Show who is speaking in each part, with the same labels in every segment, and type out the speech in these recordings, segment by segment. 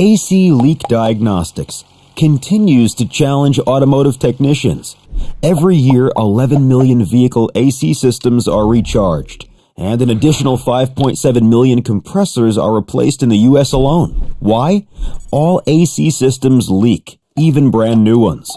Speaker 1: AC Leak Diagnostics continues to challenge automotive technicians. Every year, 11 million vehicle AC systems are recharged, and an additional 5.7 million compressors are replaced in the US alone. Why? All AC systems leak, even brand new ones.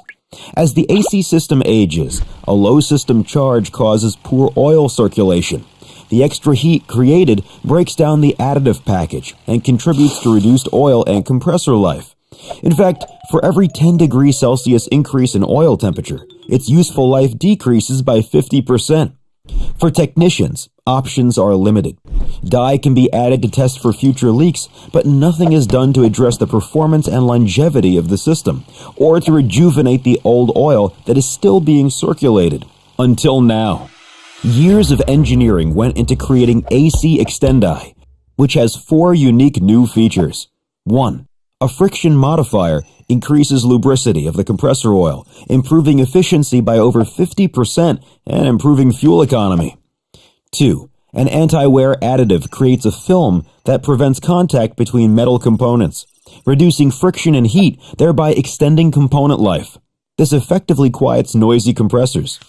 Speaker 1: As the AC system ages, a low system charge causes poor oil circulation. The extra heat created breaks down the additive package and contributes to reduced oil and compressor life. In fact, for every 10 degrees Celsius increase in oil temperature, its useful life decreases by 50%. For technicians, options are limited. Dye can be added to test for future leaks, but nothing is done to address the performance and longevity of the system, or to rejuvenate the old oil that is still being circulated. Until now. Years of engineering went into creating AC Extendi, which has four unique new features. 1. A friction modifier increases lubricity of the compressor oil, improving efficiency by over 50% and improving fuel economy. 2. An anti-wear additive creates a film that prevents contact between metal components, reducing friction and heat, thereby extending component life. This effectively quiets noisy compressors.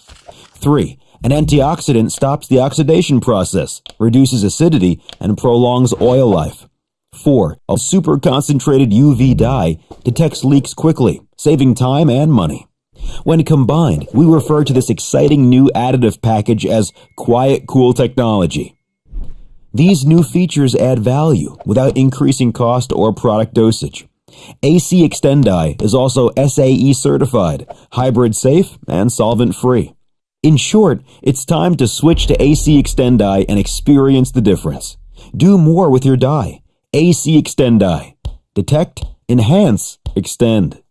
Speaker 1: 3. An antioxidant stops the oxidation process, reduces acidity, and prolongs oil life. 4. A super concentrated UV dye detects leaks quickly, saving time and money. When combined, we refer to this exciting new additive package as Quiet Cool Technology. These new features add value without increasing cost or product dosage. AC Extendi is also SAE certified, hybrid safe, and solvent free. In short, it's time to switch to AC Extendi and experience the difference. Do more with your dye. AC Extendi. Detect, enhance, extend.